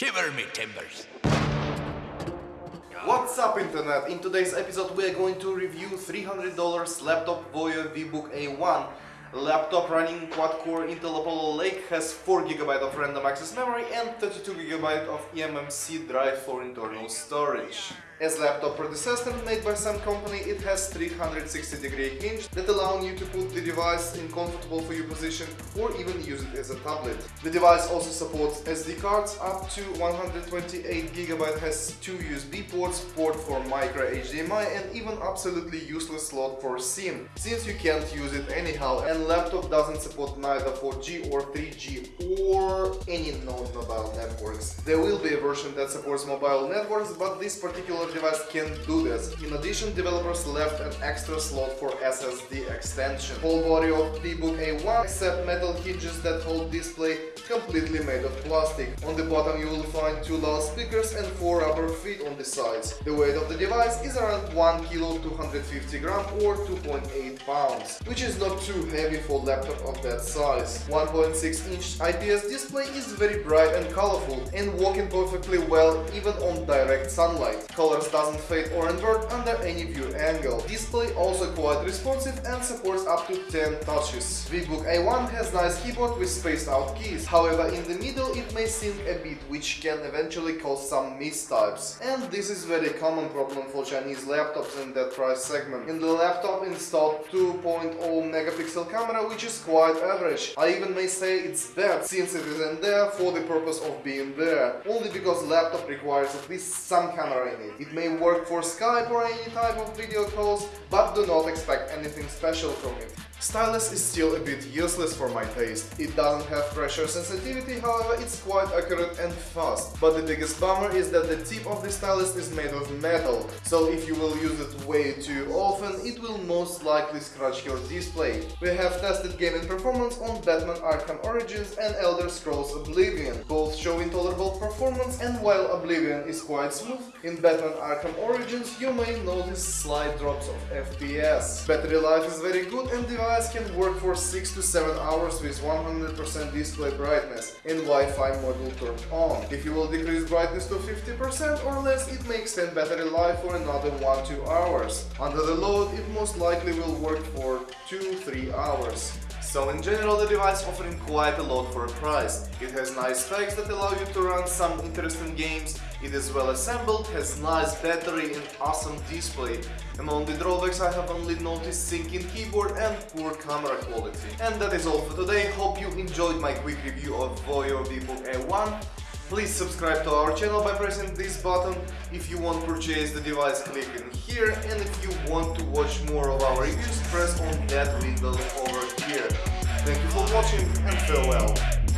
Shiver me timbers. What's up internet? In today's episode we are going to review $300 laptop Voyo VBook A1 Laptop running quad-core Intel Apollo Lake has 4GB of random access memory and 32GB of eMMC drive for internal storage. As laptop predecessor made by some company, it has 360 degree hinge that allow you to put the device in comfortable for you position or even use it as a tablet. The device also supports SD cards up to 128GB, has two USB ports, port for micro HDMI and even absolutely useless slot for SIM, since you can't use it anyhow and laptop doesn't support neither 4G or 3G or any non-mobile networks. There will be a version that supports mobile networks, but this particular device can't do this. In addition, developers left an extra slot for SSD extension. Whole body of VBook A1 except metal hinges that hold display completely made of plastic. On the bottom you will find two loudspeakers and four rubber feet on the sides. The weight of the device is around 1 kg 250 gram or 2.8 pounds, which is not too heavy for laptop of that size. 1.6 inch IPS display is very bright and colorful and working perfectly well even on direct sunlight. Colors doesn't fade or invert under any view angle. Display also quite responsive and supports up to 10 touches. VBook A1 has nice keyboard with spaced out keys, however in the middle it may sink a bit which can eventually cause some mistypes. And this is very common problem for Chinese laptops in that price segment. In the laptop installed 2.0 megapixel camera which is quite average. I even may say it's bad since it isn't there for the purpose of being there, only because laptop requires at least some camera in it. It may work for Skype or any type of video calls, but do not expect anything special from it. Stylus is still a bit useless for my taste. It doesn't have pressure sensitivity, however it's quite accurate and fast. But the biggest bummer is that the tip of the stylus is made of metal, so if you will use it way too often, it will most likely scratch your display. We have tested gaming performance on Batman Arkham Origins and Elder Scrolls Oblivion. Both show intolerable performance and while Oblivion is quite smooth, in Batman Arkham Origins you may notice slight drops of FPS. Battery life is very good and device can work for 6 to 7 hours with 100% display brightness and Wi-Fi module turned on. If you will decrease brightness to 50% or less, it may extend battery life for another 1-2 hours. Under the load, it most likely will work for 2-3 hours. So in general the device offering quite a lot for a price. It has nice specs that allow you to run some interesting games, it is well assembled, has nice battery and awesome display. Among the drawbacks I have only noticed sinking keyboard and poor camera quality. And that is all for today, hope you enjoyed my quick review of Voyo VBook A1. Please subscribe to our channel by pressing this button. If you want to purchase the device, click in here. And if you want to watch more of our reviews, press on that window over here. Thank you for watching and farewell.